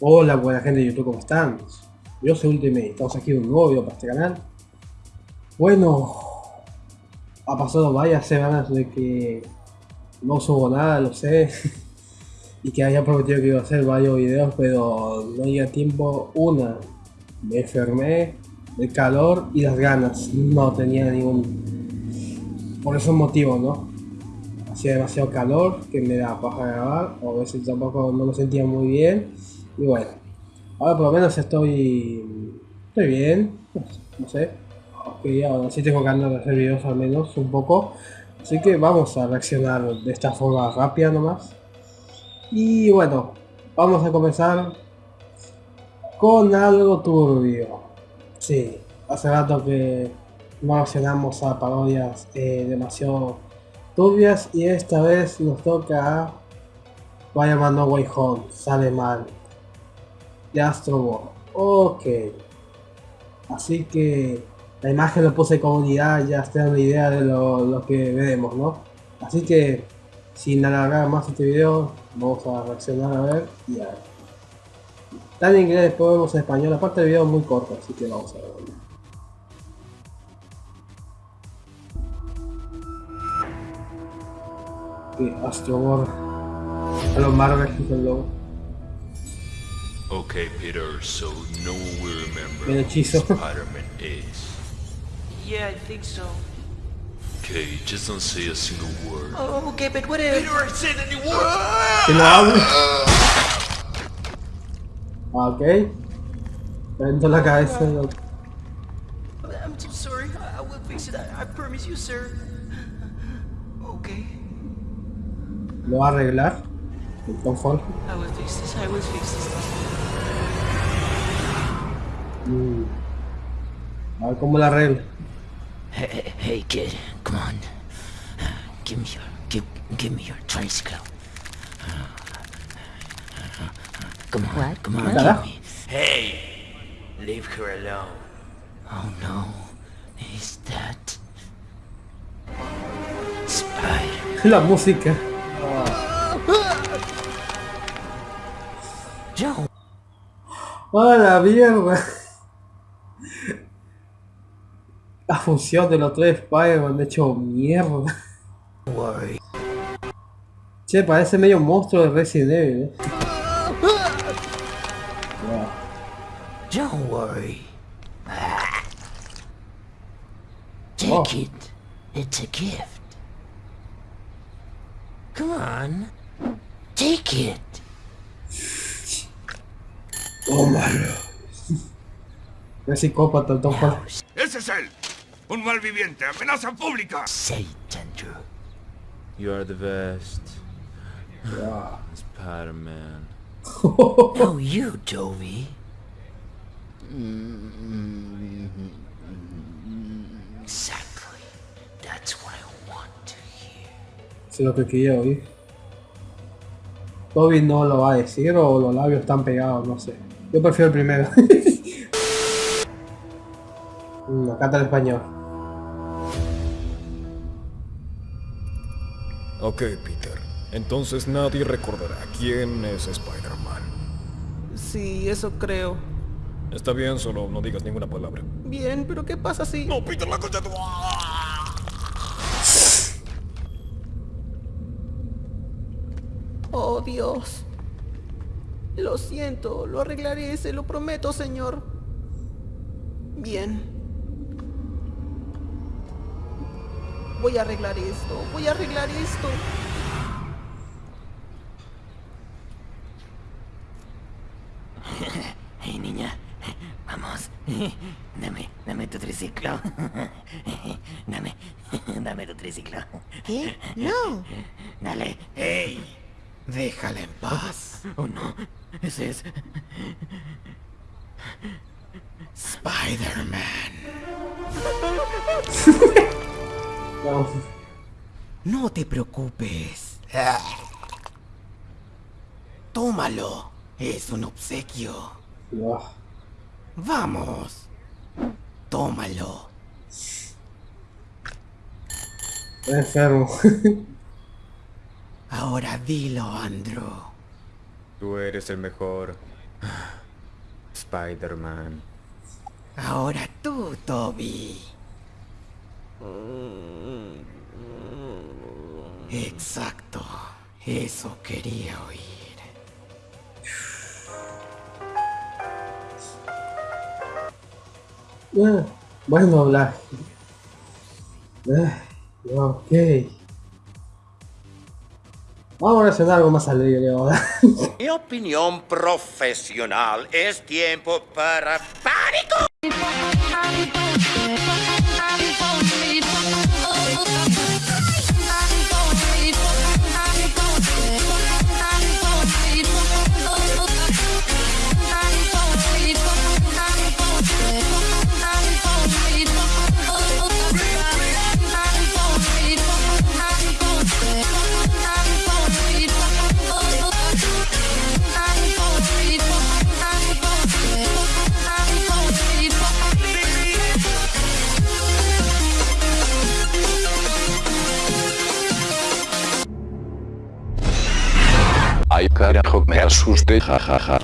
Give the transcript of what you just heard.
Hola, buena gente de YouTube, ¿cómo están? Yo soy Ultimate, estamos aquí en un nuevo video para este canal. Bueno, ha pasado varias semanas de que no subo nada, lo sé. y que había prometido que iba a hacer varios videos, pero no había tiempo. Una, me enfermé, el calor y las ganas. No tenía ningún... Por esos motivos, ¿no? Hacía demasiado calor que me da paja grabar, o a veces tampoco no lo sentía muy bien y bueno, ahora por lo menos estoy, estoy bien, no sé. Ok, ahora sí tengo ganas de hacer videos al menos un poco. Así que vamos a reaccionar de esta forma rápida nomás. Y bueno, vamos a comenzar con algo turbio. Sí, hace rato que no reaccionamos a parodias eh, demasiado turbias y esta vez nos toca Vaya mando Way Home, sale mal de Astro Ok. Así que la imagen lo puse comunidad, ya está una idea de lo, que veremos, ¿no? Así que sin alargar más este video, vamos a reaccionar a ver y a ver. Está en inglés, después vemos en español, aparte el video es muy corto, así que vamos a ver. Astro War. A los Marvel el. Okay, Peter, so no one will remember El hechizo. who Spider-Man is. Yeah, I think so. Okay, just don't say a single word. Oh, okay, but what if... Peter, I said any word! Que no hable. Ok. Prendo la cabeza. lo- I'm so sorry. I, I will fix it. I, I promise you, sir. Okay. Lo va a arreglar. El confort. I will fix this. I will fix this. Mm. A ver cómo la arregla. Hey, hey, kid, come on. Give me your, give, give me your tricycle. Come on, What? come on, give me. Hey, leave her alone. Oh no, is that Spider? La música. Joe, ¡Ah, la mierda! La fusión de los tres Spider-Man de hecho mierda. worry. Che, parece medio monstruo de Resident Evil. ¿eh? Wow. Don't worry. Take Oh. it. It's a gift. Come on. Take it. Tómalo. Es psicópata el Tom Holland. ¡Ese es él! ¡Un malviviente! ¡Amenaza pública! Satan, Drew. You are the best. Wow. Spider-Man. No, you. Mm, Exactly. That's what I want to hear. Es lo que quería oír. Toby no lo va a decir o los labios están pegados, no sé. Yo prefiero el primero. Acá está el español. Ok, Peter. Entonces nadie recordará quién es Spider-Man. Sí, eso creo. Está bien, solo no digas ninguna palabra. Bien, pero ¿qué pasa si...? ¡No, Peter, la concha de tu... Oh, Dios. Lo siento, lo arreglaré, se lo prometo, señor. Bien. Voy a arreglar esto, voy a arreglar esto. Hey, niña. Vamos. Dame, dame tu triciclo. Dame, dame tu triciclo. ¿Qué? No. Dale. ¡Ey! Déjala en paz. Oh, no. Ese es... Spider-Man. No te preocupes. Tómalo. Es un obsequio. No. Vamos. Tómalo. Enfermo. Ahora dilo, Andrew. Tú eres el mejor. Spider-Man. Ahora tú, Toby. Exacto. Eso quería oír. Ah, bueno, la... Ah, ok. Vamos a hacer algo más alegre ahora. Mi opinión profesional es tiempo para pánico. Me asusté, jajaja.